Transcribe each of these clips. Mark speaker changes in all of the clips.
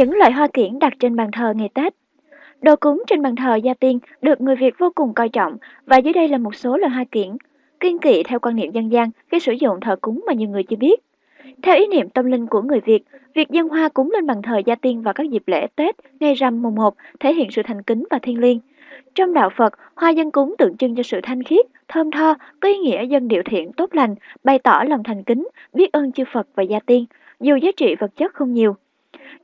Speaker 1: Những loại hoa kiển đặt trên bàn thờ ngày Tết Đồ cúng trên bàn thờ gia tiên được người Việt vô cùng coi trọng và dưới đây là một số loại hoa kiển kiên kỵ theo quan niệm dân gian khi sử dụng thờ cúng mà nhiều người chưa biết. Theo ý niệm tâm linh của người Việt, việc dân hoa cúng lên bàn thờ gia tiên vào các dịp lễ Tết, ngày rằm mùng 1 thể hiện sự thành kính và thiêng liêng. Trong đạo Phật, hoa dân cúng tượng trưng cho sự thanh khiết, thơm tho, có ý nghĩa dân điệu thiện tốt lành, bày tỏ lòng thành kính, biết ơn chư Phật và gia tiên, dù giá trị vật chất không nhiều.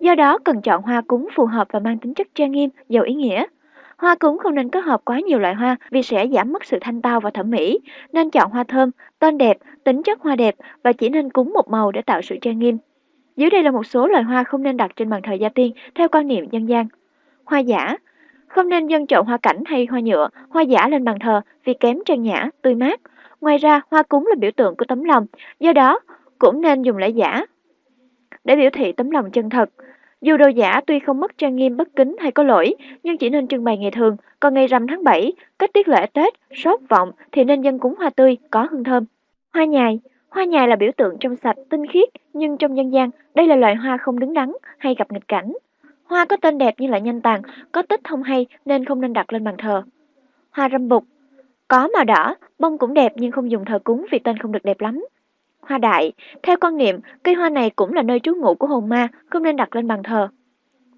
Speaker 1: Do đó cần chọn hoa cúng phù hợp và mang tính chất trang nghiêm, giàu ý nghĩa. Hoa cúng không nên kết hợp quá nhiều loại hoa vì sẽ giảm mất sự thanh tao và thẩm mỹ, nên chọn hoa thơm, tên đẹp, tính chất hoa đẹp và chỉ nên cúng một màu để tạo sự trang nghiêm. Dưới đây là một số loại hoa không nên đặt trên bàn thờ gia tiên theo quan niệm dân gian. Hoa giả Không nên dân chọn hoa cảnh hay hoa nhựa, hoa giả lên bàn thờ vì kém trang nhã, tươi mát. Ngoài ra, hoa cúng là biểu tượng của tấm lòng, do đó cũng nên dùng lễ giả để biểu thị tấm lòng chân thật. Dù đồ giả tuy không mất trang nghiêm bất kính hay có lỗi, nhưng chỉ nên trưng bày ngày thường, còn ngày rằm tháng 7, cách tiết lễ Tết, sốt vọng thì nên dân cúng hoa tươi, có hương thơm. Hoa nhài Hoa nhài là biểu tượng trong sạch, tinh khiết, nhưng trong dân gian, đây là loại hoa không đứng đắn hay gặp nghịch cảnh. Hoa có tên đẹp nhưng lại nhanh tàn, có tích không hay nên không nên đặt lên bàn thờ. Hoa râm bụt Có màu đỏ, bông cũng đẹp nhưng không dùng thờ cúng vì tên không được đẹp lắm hoa đại. Theo quan niệm, cây hoa này cũng là nơi trú ngụ của hồn ma, không nên đặt lên bàn thờ.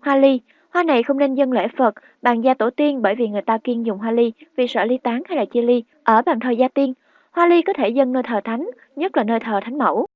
Speaker 1: Hoa ly, hoa này không nên dâng lễ Phật, bàn gia tổ tiên bởi vì người ta kiên dùng hoa ly vì sợ ly tán hay là chia ly. Ở bàn thờ gia tiên, hoa ly có thể dâng nơi thờ thánh, nhất là nơi thờ thánh mẫu.